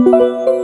Música